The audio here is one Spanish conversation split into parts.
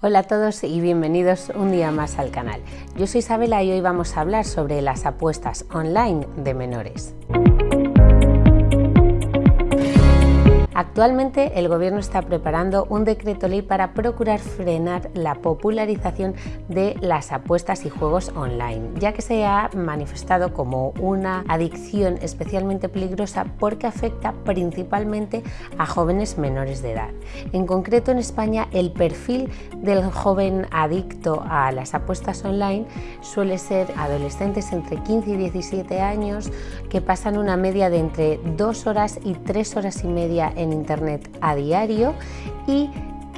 Hola a todos y bienvenidos un día más al canal. Yo soy Isabela y hoy vamos a hablar sobre las apuestas online de menores. Actualmente el Gobierno está preparando un decreto ley para procurar frenar la popularización de las apuestas y juegos online, ya que se ha manifestado como una adicción especialmente peligrosa porque afecta principalmente a jóvenes menores de edad. En concreto en España el perfil del joven adicto a las apuestas online suele ser adolescentes entre 15 y 17 años que pasan una media de entre 2 horas y 3 horas y media en Internet a diario y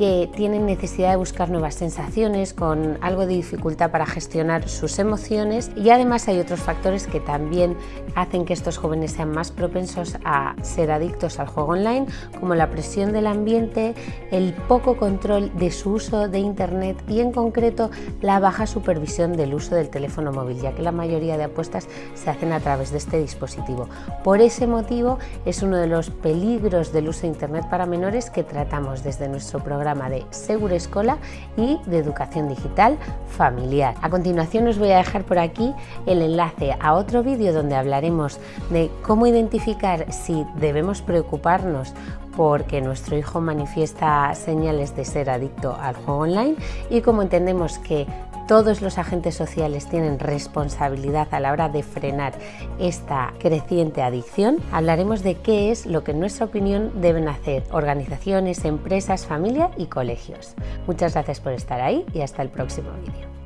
que tienen necesidad de buscar nuevas sensaciones, con algo de dificultad para gestionar sus emociones y además hay otros factores que también hacen que estos jóvenes sean más propensos a ser adictos al juego online, como la presión del ambiente, el poco control de su uso de Internet y en concreto la baja supervisión del uso del teléfono móvil, ya que la mayoría de apuestas se hacen a través de este dispositivo. Por ese motivo es uno de los peligros del uso de Internet para menores que tratamos desde nuestro programa de Seguro Escola y de Educación Digital Familiar. A continuación os voy a dejar por aquí el enlace a otro vídeo donde hablaremos de cómo identificar si debemos preocuparnos porque nuestro hijo manifiesta señales de ser adicto al juego online y cómo entendemos que todos los agentes sociales tienen responsabilidad a la hora de frenar esta creciente adicción, hablaremos de qué es lo que en nuestra opinión deben hacer organizaciones, empresas, familia y colegios. Muchas gracias por estar ahí y hasta el próximo vídeo.